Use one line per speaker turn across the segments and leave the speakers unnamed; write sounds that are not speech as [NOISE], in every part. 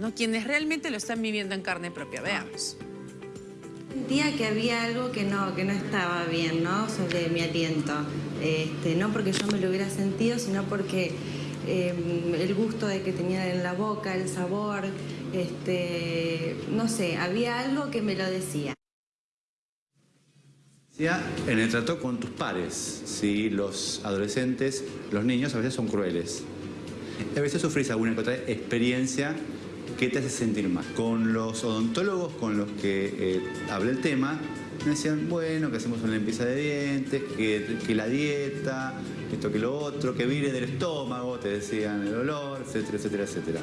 ¿no? Quienes realmente lo están viviendo en carne propia. Veamos.
Sentía que había algo que no, que no estaba bien, ¿no? Sobre mi aliento. Este, no porque yo me lo hubiera sentido, sino porque eh, el gusto de que tenía en la boca, el sabor, este, no sé, había algo que me lo decía.
En el trato con tus pares, si los adolescentes, los niños a veces son crueles. A veces sufrís alguna otra experiencia que te hace sentir mal. Con los odontólogos con los que eh, hablé el tema, me decían, bueno, que hacemos una limpieza de dientes, que, que, la dieta, esto que lo otro, que viene del estómago, te decían el olor, etcétera, etcétera, etcétera.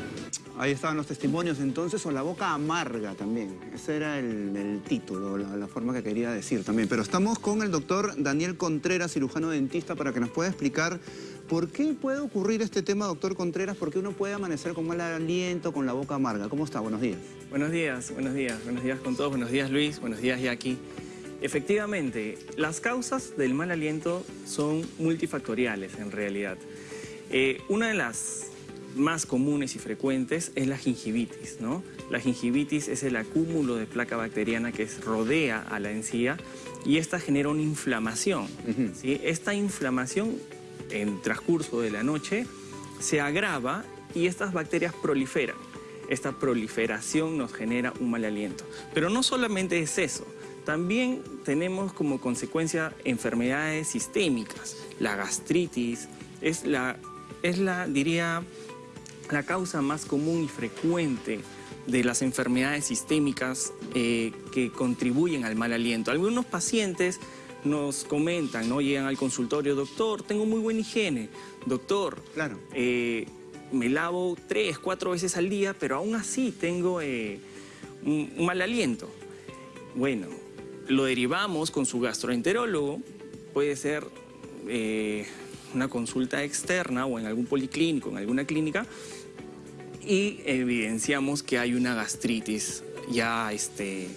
Ahí estaban los testimonios entonces, o la boca amarga también. Ese era el, título, la, forma que quería decir también. Pero estamos con el doctor Daniel Contreras, cirujano dentista, para que nos pueda explicar por qué puede ocurrir este tema, doctor Contreras, por qué uno puede amanecer con mal aliento, con la boca amarga. ¿Cómo está? Buenos días.
Buenos días, buenos días. Buenos días con todos. Buenos días, Luis. Buenos días, Jackie. Efectivamente, las causas del mal aliento son multifactoriales en realidad. Eh, una de las más comunes y frecuentes es la gingivitis, ¿no? La gingivitis es el acúmulo de placa bacteriana que rodea a la encía y esta genera una inflamación. Esta inflamación en transcurso de la noche se agrava y estas bacterias proliferan. Esta proliferación nos genera un mal aliento. Pero no solamente es eso, también tenemos como consecuencia enfermedades sistémicas. La gastritis es la, es la diría, la causa más común y frecuente de las enfermedades sistémicas eh, que contribuyen al mal aliento. Algunos pacientes nos comentan, ¿no? Llegan al consultorio, doctor, tengo muy buena higiene. Doctor,
claro.
Eh, me lavo tres, cuatro veces al día, pero aún así tengo eh, un, mal aliento. Bueno, lo derivamos con su gastroenterólogo, puede ser una consulta externa o en algún policlínico, en alguna clínica, y evidenciamos que hay una gastritis ya este,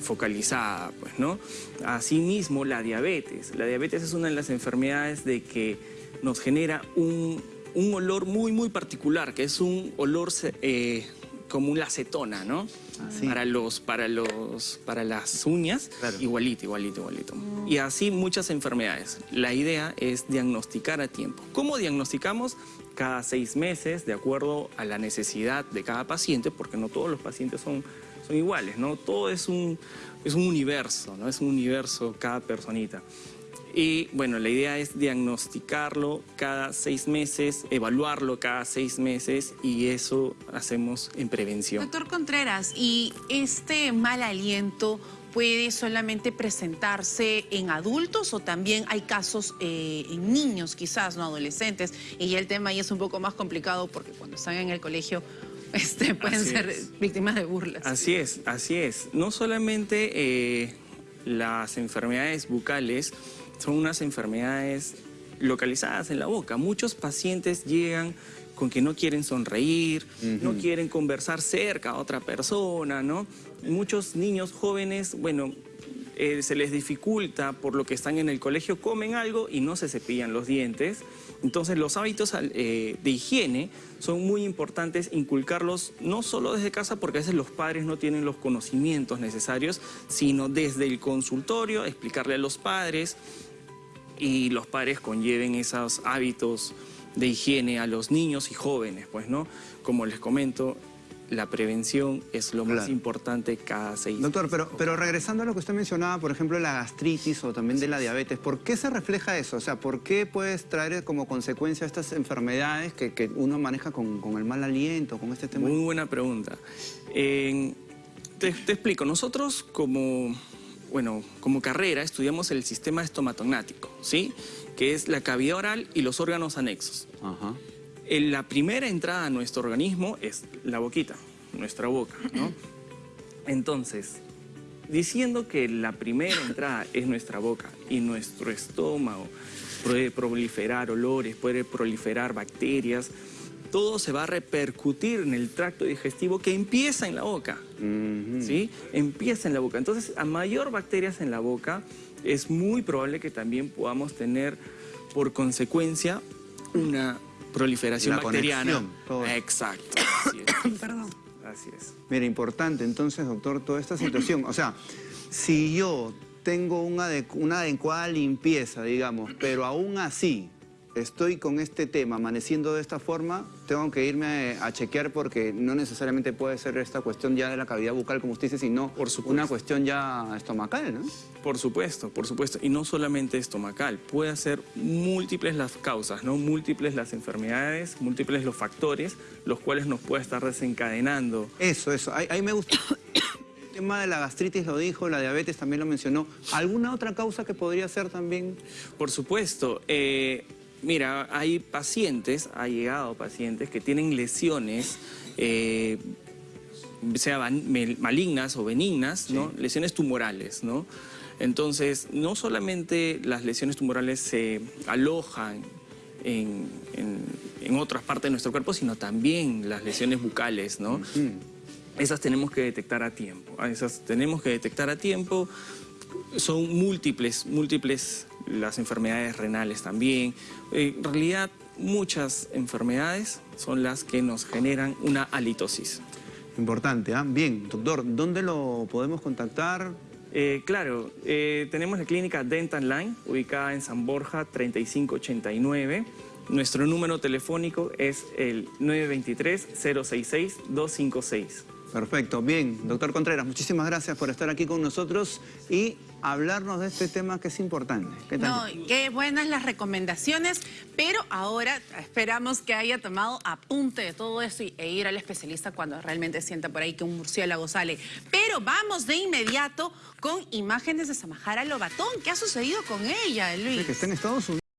focalizada, pues, ¿no? Asimismo, la diabetes. La diabetes es una de las enfermedades de que nos genera un, olor muy, muy particular, que es un olor eh, como una acetona, ¿no? Ah, para, los, para, los, para las uñas, igualito, igualito, igualito. Y así muchas enfermedades. La idea es diagnosticar a tiempo. ¿Cómo diagnosticamos? Cada seis meses, de acuerdo a la necesidad de cada paciente, porque no todos los pacientes son, son iguales, ¿no? Todo es un, es un universo, ¿no? Es un universo cada personita. Y bueno, la idea es diagnosticarlo cada seis meses, evaluarlo cada seis meses y eso hacemos en prevención.
Doctor Contreras, ¿y este mal aliento puede solamente presentarse en adultos o también hay casos eh, en niños quizás, no adolescentes? Y ya el tema ahí es un poco más complicado porque cuando están en el colegio [LAUGHS] este, pueden ser víctimas de burlas.
Así es, así es. No solamente eh, las enfermedades bucales, son unas enfermedades localizadas en la boca. Muchos pacientes llegan con que no quieren sonreír, no quieren conversar cerca a otra persona, ¿no? Muchos niños jóvenes, bueno, eh, se les dificulta por lo que están en el colegio, comen algo y no se cepillan los dientes. Entonces los hábitos eh, de higiene son muy importantes inculcarlos no solo desde casa porque a veces los padres no tienen los conocimientos necesarios, sino desde el consultorio, explicarle a los padres y los padres conlleven esos hábitos de higiene a los niños y jóvenes, pues, ¿no? Como les comento, la prevención es lo más importante cada seis
Doctor, pero, pero regresando a lo que usted mencionaba, por ejemplo, la gastritis o también de la diabetes, ¿por qué se refleja eso? O sea, ¿por qué puedes traer como consecuencia estas enfermedades que, uno maneja con, el mal aliento, con este tema?
Muy buena pregunta. te, te explico, nosotros como bueno, como carrera estudiamos el sistema estomatognático, ¿sí? Que es la cavidad oral y los órganos anexos. la primera entrada a nuestro organismo es la boquita, nuestra boca, ¿no? [CLEARS THROAT] Entonces, diciendo que la primera entrada es nuestra boca y nuestro estómago puede proliferar olores, puede proliferar bacterias, todo se va a repercutir en el tracto digestivo que empieza en la boca, ¿sí? Empieza en la boca. Entonces, a mayor bacterias en la boca, es muy probable que también podamos tener, por consecuencia, una proliferación bacteriana.
Conexión,
Exacto. [COUGHS]
Perdón.
Así es.
Mira, importante entonces, doctor, toda esta situación. O sea, si yo tengo una, adecu- una adecuada limpieza, digamos, pero aún así estoy con este tema amaneciendo de esta forma, tengo que irme a, chequear porque no necesariamente puede ser esta cuestión ya de la cavidad bucal, como usted dice, sino
Por
una cuestión ya estomacal, ¿no?
Por supuesto, por supuesto. Y no solamente estomacal, puede ser múltiples las causas, ¿no? Múltiples las enfermedades, múltiples los factores, los cuales nos puede estar desencadenando.
Eso, eso. Ahí, ahí me gusta. El tema de la gastritis lo dijo, la diabetes también lo mencionó. ¿Alguna otra causa que podría ser también?
Por supuesto, eh, mira, hay pacientes, ha llegado pacientes que tienen lesiones, eh, sea malignas o benignas, ¿no? Lesiones tumorales, ¿no? Entonces, no solamente las lesiones tumorales se alojan en, en- en otras partes de nuestro cuerpo, sino también las lesiones bucales, ¿no? Esas tenemos que detectar a tiempo. a Esas tenemos que detectar a tiempo. Son múltiples, múltiples las enfermedades renales también. Eh, En realidad, muchas enfermedades son las que nos generan una halitosis.
Importante, ¿ah? Bien, doctor, ¿dónde lo podemos contactar?
Eh, claro, eh, tenemos la clínica Dental Line, ubicada en San Borja 3589. Nuestro número telefónico es el 923-066-256.
Perfecto, bien. Doctor Contreras, muchísimas gracias por estar aquí con nosotros y hablarnos de este tema que es importante. ¿Qué?
No, qué buenas las recomendaciones, pero ahora esperamos que haya tomado apunte de todo eso y, e ir al especialista cuando realmente sienta por ahí que un murciélago sale. Pero vamos de inmediato con imágenes de Samajara Lobatón. ¿Qué ha sucedido con ella, Luis?
que está en Estados Unidos.